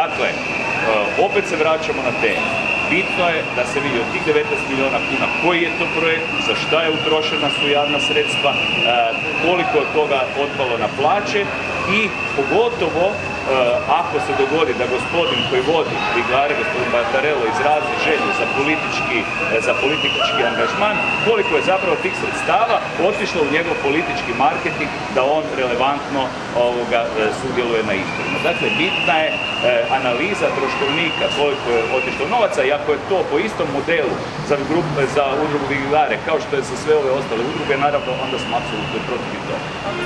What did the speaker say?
Dakle, e, opet se vraćamo na temu. Bitno je da se vidi od tih 19 milijuna kuna koji je to projekt, za šta je utrošena su javna sredstva, e, koliko je toga otpalo na plaće i pogotovo e, ako se dogodi da gospodin koji vodi Bigare, gospodin Batarello, izrazi želju za politički, za politički angažman, koliko je zapravo tih sredstava otišlo u njegov politički marketing da on relevantno ovoga, sudjeluje na izborima. Dakle, bitna je analiza troškovnika koliko je otišlo novaca i ako je to po istom modelu za, grup, za udrugu Vigilare kao što je za sve ove ostale udruge, naravno onda smo apsolutno protiv toga.